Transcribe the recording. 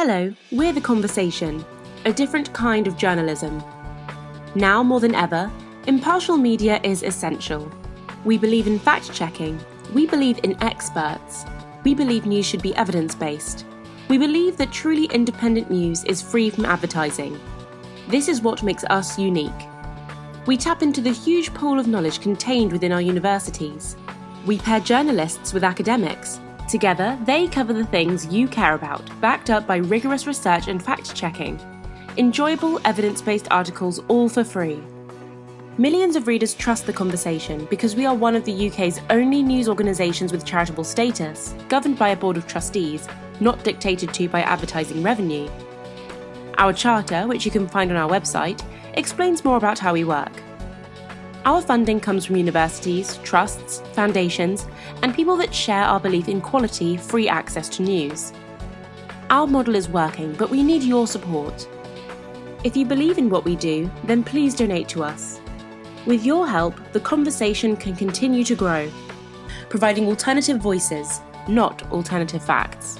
Hello, we're The Conversation, a different kind of journalism. Now more than ever, impartial media is essential. We believe in fact checking, we believe in experts, we believe news should be evidence based. We believe that truly independent news is free from advertising. This is what makes us unique. We tap into the huge pool of knowledge contained within our universities. We pair journalists with academics. Together, they cover the things you care about, backed up by rigorous research and fact checking. Enjoyable, evidence based articles all for free. Millions of readers trust the conversation because we are one of the UK's only news organisations with charitable status, governed by a board of trustees, not dictated to by advertising revenue. Our charter, which you can find on our website, explains more about how we work. Our funding comes from universities, trusts, foundations, and people that share our belief in quality, free access to news. Our model is working, but we need your support. If you believe in what we do, then please donate to us. With your help, the conversation can continue to grow, providing alternative voices, not alternative facts.